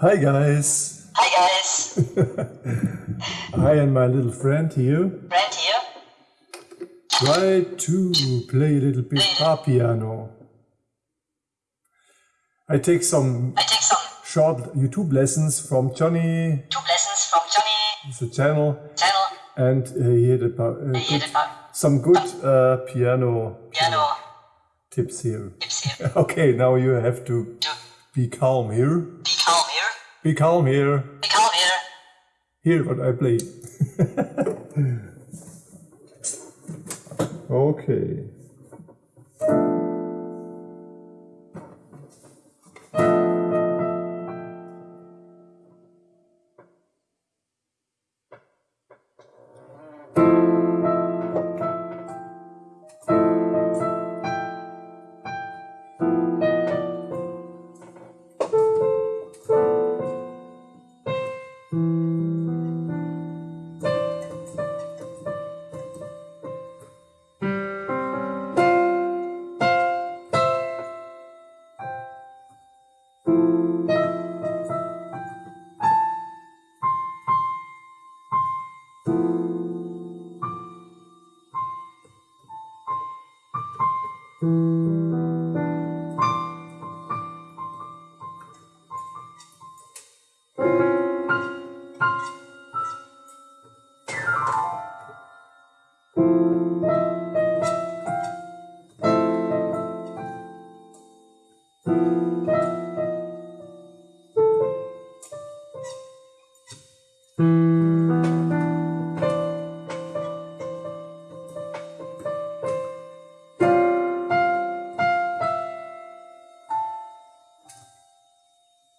Hi guys! Hi guys! I and my little friend here Friend here. try to play a little bit bar piano. I take some I take some short YouTube lessons from Johnny, two lessons from Johnny the channel, channel. and uh, he had uh, He good, had some good uh, piano piano tips here. tips here. Okay, now you have To be calm here. be calm here. Be calm here. Be calm here. Hear what I play. okay. Música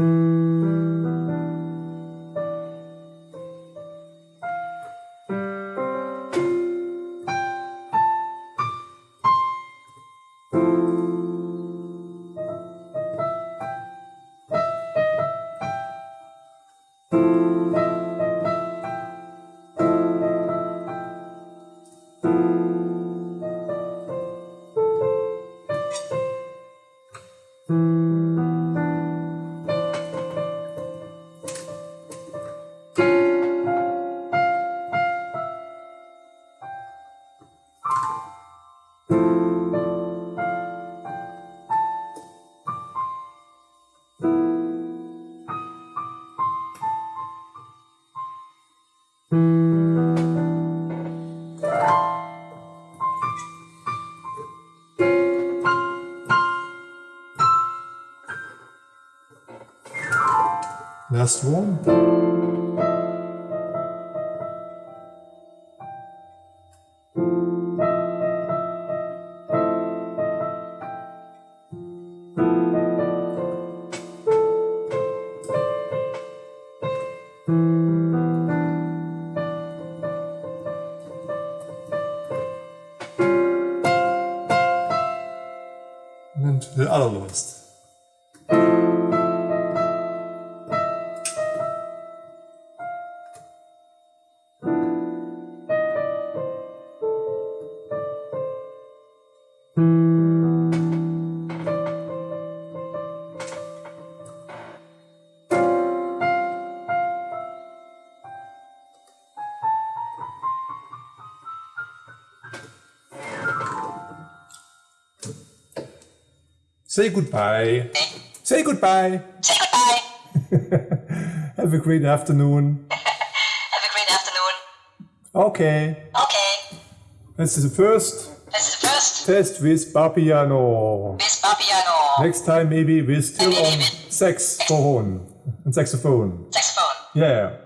Mm-hmm. Last one. And the other last. Say goodbye. Say goodbye. Say goodbye. Have a great afternoon. Have a great afternoon. Okay. Okay. This is the first This is the first test with Barpiano. Miss Papiano. Next time maybe we're still Maybe on with- saxophone. And saxophone. Saxophone. Yeah.